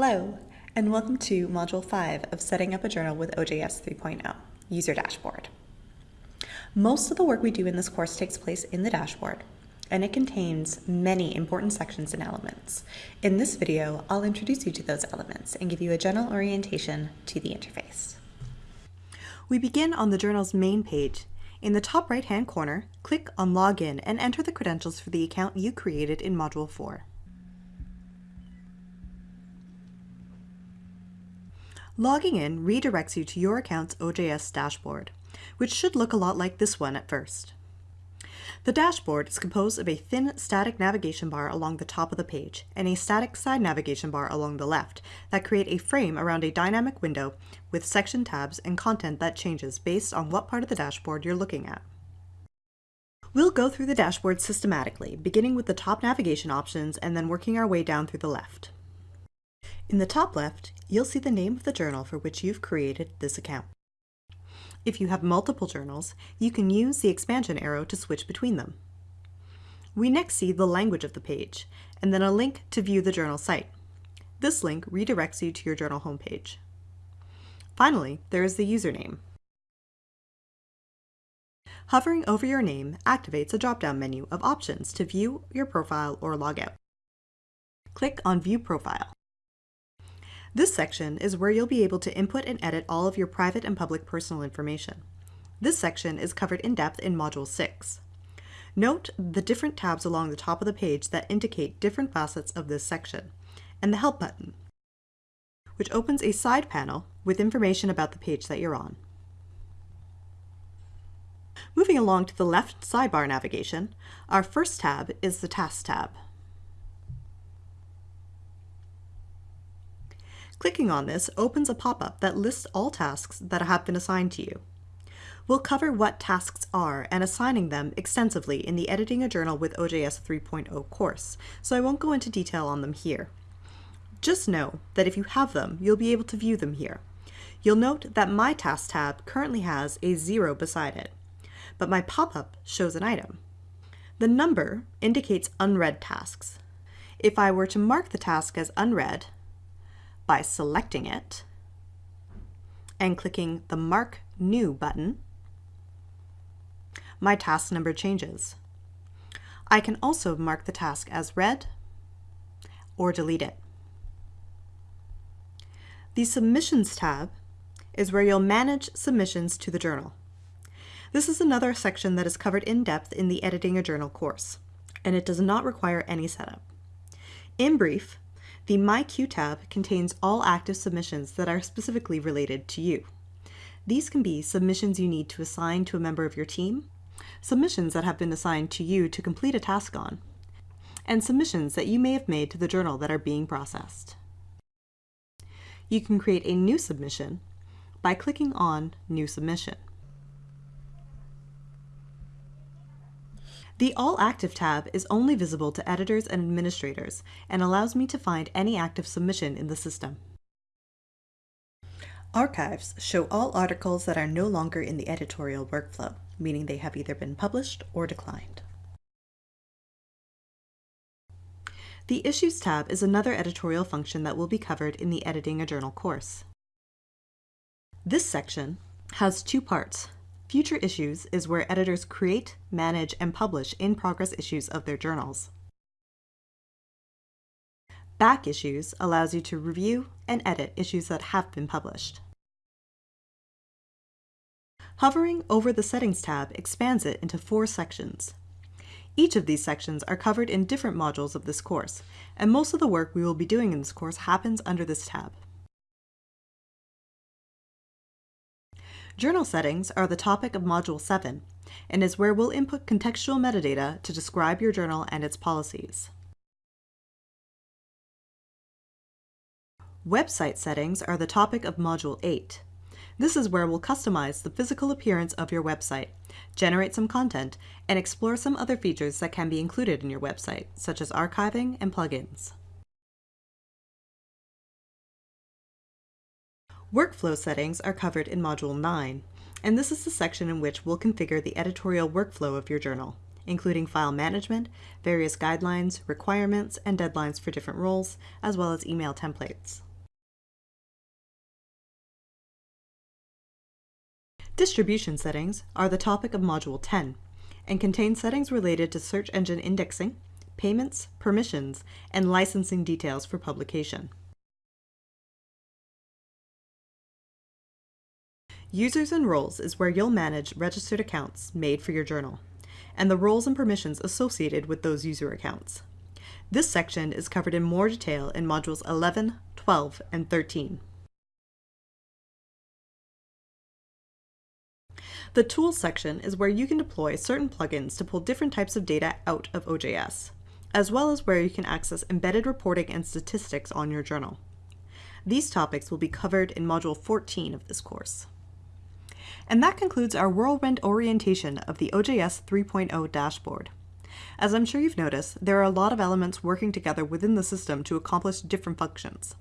Hello, and welcome to Module 5 of Setting Up a Journal with OJS 3.0, User Dashboard. Most of the work we do in this course takes place in the dashboard, and it contains many important sections and elements. In this video, I'll introduce you to those elements and give you a general orientation to the interface. We begin on the journal's main page. In the top right-hand corner, click on Login and enter the credentials for the account you created in Module 4. Logging in redirects you to your account's OJS dashboard, which should look a lot like this one at first. The dashboard is composed of a thin static navigation bar along the top of the page and a static side navigation bar along the left that create a frame around a dynamic window with section tabs and content that changes based on what part of the dashboard you're looking at. We'll go through the dashboard systematically, beginning with the top navigation options and then working our way down through the left. In the top left, you'll see the name of the journal for which you've created this account. If you have multiple journals, you can use the expansion arrow to switch between them. We next see the language of the page, and then a link to view the journal site. This link redirects you to your journal homepage. Finally, there is the username. Hovering over your name activates a drop-down menu of options to view your profile or log out. Click on View Profile. This section is where you'll be able to input and edit all of your private and public personal information. This section is covered in depth in Module 6. Note the different tabs along the top of the page that indicate different facets of this section, and the Help button, which opens a side panel with information about the page that you're on. Moving along to the left sidebar navigation, our first tab is the Tasks tab. Clicking on this opens a pop-up that lists all tasks that have been assigned to you. We'll cover what tasks are and assigning them extensively in the Editing a Journal with OJS 3.0 course, so I won't go into detail on them here. Just know that if you have them, you'll be able to view them here. You'll note that my Tasks tab currently has a zero beside it, but my pop-up shows an item. The number indicates unread tasks. If I were to mark the task as unread, by selecting it and clicking the Mark New button, my task number changes. I can also mark the task as read or delete it. The Submissions tab is where you'll manage submissions to the journal. This is another section that is covered in depth in the Editing a Journal course, and it does not require any setup. In brief, the My Queue tab contains all active submissions that are specifically related to you. These can be submissions you need to assign to a member of your team, submissions that have been assigned to you to complete a task on, and submissions that you may have made to the journal that are being processed. You can create a new submission by clicking on New Submission. The All Active tab is only visible to editors and administrators and allows me to find any active submission in the system. Archives show all articles that are no longer in the editorial workflow, meaning they have either been published or declined. The Issues tab is another editorial function that will be covered in the Editing a Journal course. This section has two parts, Future issues is where editors create, manage, and publish in-progress issues of their journals. Back issues allows you to review and edit issues that have been published. Hovering over the Settings tab expands it into four sections. Each of these sections are covered in different modules of this course, and most of the work we will be doing in this course happens under this tab. Journal settings are the topic of Module 7 and is where we'll input contextual metadata to describe your journal and its policies. Website settings are the topic of Module 8. This is where we'll customize the physical appearance of your website, generate some content, and explore some other features that can be included in your website, such as archiving and plugins. Workflow settings are covered in Module 9, and this is the section in which we'll configure the editorial workflow of your journal, including file management, various guidelines, requirements, and deadlines for different roles, as well as email templates. Distribution settings are the topic of Module 10 and contain settings related to search engine indexing, payments, permissions, and licensing details for publication. Users and roles is where you'll manage registered accounts made for your journal, and the roles and permissions associated with those user accounts. This section is covered in more detail in Modules 11, 12, and 13. The Tools section is where you can deploy certain plugins to pull different types of data out of OJS, as well as where you can access embedded reporting and statistics on your journal. These topics will be covered in Module 14 of this course. And that concludes our whirlwind orientation of the OJS 3.0 dashboard. As I'm sure you've noticed, there are a lot of elements working together within the system to accomplish different functions.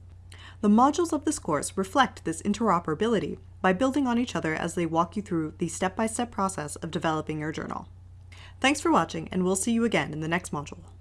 The modules of this course reflect this interoperability by building on each other as they walk you through the step-by-step -step process of developing your journal. Thanks for watching, and we'll see you again in the next module.